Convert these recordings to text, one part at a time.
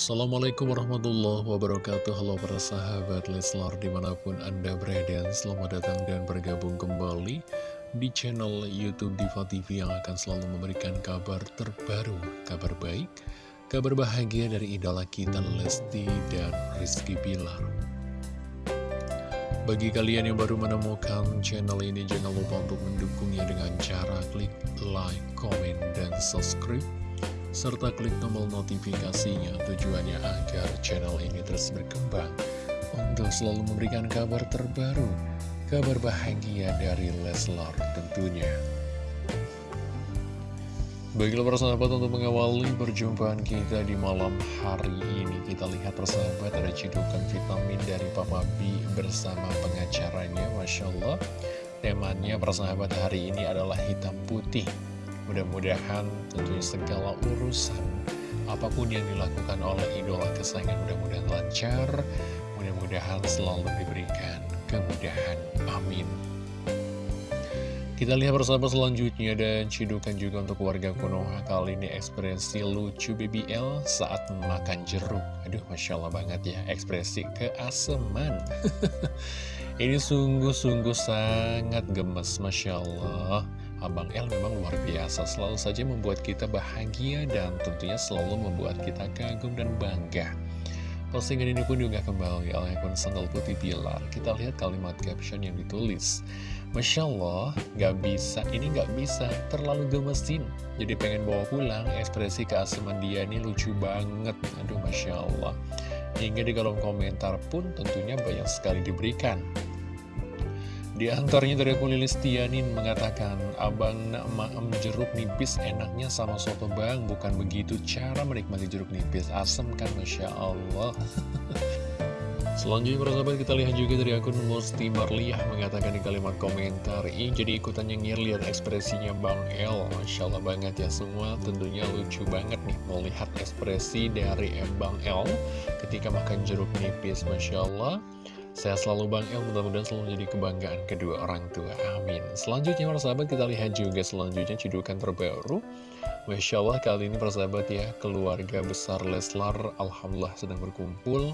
Assalamualaikum warahmatullahi wabarakatuh. Halo para sahabat Leslar di mana pun anda berada Selamat datang dan bergabung kembali di channel Youtube Diva TV Yang akan selalu memberikan kabar terbaru Kabar baik, kabar bahagia dari idola kita Lesti dan Rizky Bilar. Bagi kalian yang baru menemukan channel ini Jangan lupa untuk mendukungnya dengan cara klik like, komen, dan subscribe serta klik tombol notifikasinya tujuannya agar channel ini terus berkembang. Untuk selalu memberikan kabar terbaru, kabar bahagia dari Leslar tentunya. Baiklah persahabat untuk mengawali perjumpaan kita di malam hari ini Kita lihat persahabat ada cedukan vitamin dari Papa B bersama pengacaranya Masya Allah. Temanya persahabat hari ini adalah hitam putih Mudah-mudahan tentunya segala urusan apa pun yang dilakukan oleh idola kesayangan mudah-mudahan lancar, mudah-mudahan selalu diberikan kemudahan. Amin. Kita lihat bersama selanjutnya dan cidukan juga untuk warga Konoha kali ini ekspresi lucu BBL saat makan jeruk. Aduh, Masya Allah banget ya, ekspresi keaseman. ini sungguh-sungguh sangat gemes, Masya Allah. Abang L memang luar biasa, selalu saja membuat kita bahagia dan tentunya selalu membuat kita kagum dan bangga. Postingan ini pun juga kembali oleh akun Sandal Putih Pilar. Kita lihat kalimat caption yang ditulis. Masya Allah, gak bisa, ini gak bisa, terlalu gemesin. Jadi pengen bawa pulang, ekspresi keaseman dia ini lucu banget. Aduh, Masya Allah. Hingga di kolom komentar pun tentunya banyak sekali diberikan. Di antaranya dari akun Lilis Tianin mengatakan, Abang nak maem jeruk nipis enaknya sama soto bang, bukan begitu cara menikmati jeruk nipis. Asem kan, Masya Allah. Selanjutnya persahabat kita lihat juga dari akun Musti Marliah mengatakan di kalimat komentar Ini jadi ikutan nyengir lihat ekspresinya Bang El Masya Allah banget ya semua tentunya lucu banget nih Melihat ekspresi dari Bang El ketika makan jeruk nipis Masya Allah saya selalu Bang El, mudah-mudahan selalu menjadi kebanggaan kedua orang tua. Amin. Selanjutnya, para sahabat, kita lihat juga selanjutnya cedukan terbaru. Masya Allah, kali ini para sahabat ya, keluarga besar Leslar, Alhamdulillah sedang berkumpul.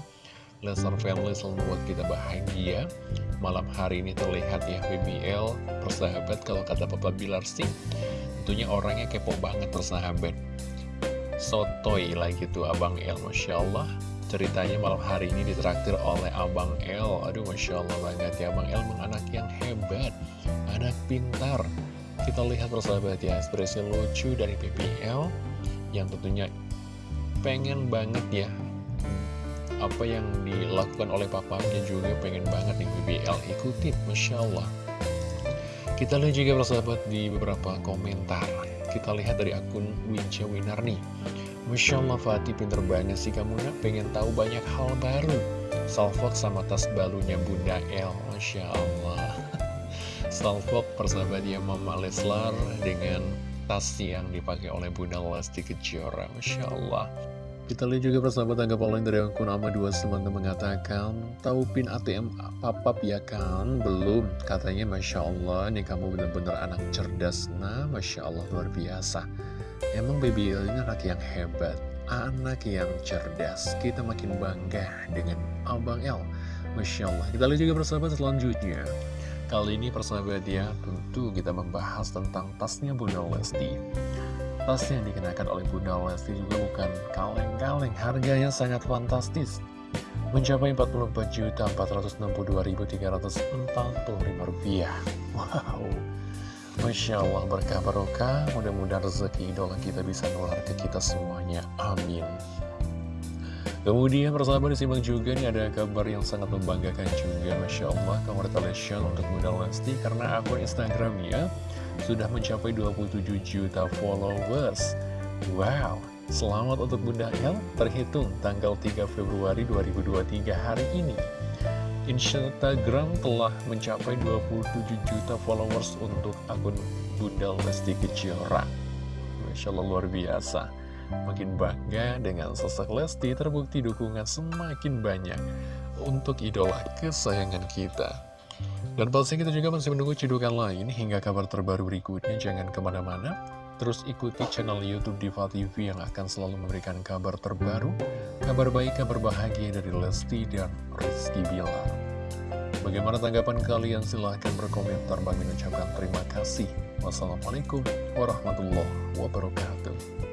Leslar Family selalu membuat kita bahagia. Malam hari ini terlihat ya, BBL, persahabat, kalau kata Papa Bilar sih, tentunya orangnya kepo banget persahabat. Sotoy lah gitu, Abang El, Masya Allah. Ceritanya malam hari ini ditraktir oleh Abang El. Aduh Masya Allah banget ya. Abang El anak yang hebat Anak pintar. Kita lihat persahabat ya ekspresi lucu dari PPL Yang tentunya pengen banget ya. Apa yang dilakukan oleh papanya juga pengen banget nih PPL ikutin Masya Allah. Kita lihat juga persahabat di beberapa komentar. Kita lihat dari akun Winca Winarni Masya Allah Fatih pinter banget sih kamu nak. Pengen tahu banyak hal baru. Salfok sama tas balunya Bunda El Masya Allah Salfok persahabat ya Mama Leslar dengan tas yang dipakai oleh Bunda Lesti Kejora Masya Allah kita lihat juga persahabat tanggap online dari akun Ama 2 teman mengatakan Tahu pin ATM papap ya kan? Belum. Katanya Masya Allah Nih kamu benar-benar anak cerdas Nah Masya Allah luar biasa Emang Baby El ini anak yang hebat, anak yang cerdas. Kita makin bangga dengan Abang El. Masya Allah. Kita lihat juga persahabat selanjutnya. Kali ini persahabat ya, tentu kita membahas tentang tasnya Bunda Lesti. Tas yang dikenakan oleh Bunda Lesti juga bukan kaleng-kaleng, harganya sangat fantastis. Mencapai Rp44.462.345. Wow, Masya Allah berkah barokah. Mudah-mudahan rezeki idola kita bisa nular ke kita semuanya. Amin. Kemudian persahabat disimak juga nih ada kabar yang sangat membanggakan juga Masya Allah. Congratulations untuk Bunda Lesti Karena akun Instagramnya sudah mencapai 27 juta followers. Wow Selamat untuk Bunda El terhitung tanggal 3 Februari 2023 hari ini Instagram telah mencapai 27 juta followers untuk akun Bunda Lesti Kejora. Masya Allah luar biasa. Makin bangga dengan sosok Lesti terbukti dukungan semakin banyak untuk idola kesayangan kita. Dan pasti kita juga masih menunggu cedukan lain hingga kabar terbaru berikutnya. Jangan ke mana-mana. Terus ikuti channel Youtube Diva TV yang akan selalu memberikan kabar terbaru, kabar baik, kabar bahagia dari Lesti dan Rizky Bilar. Bagaimana tanggapan kalian? Silahkan berkomentar. Bang ucapkan terima kasih. Wassalamualaikum warahmatullahi wabarakatuh.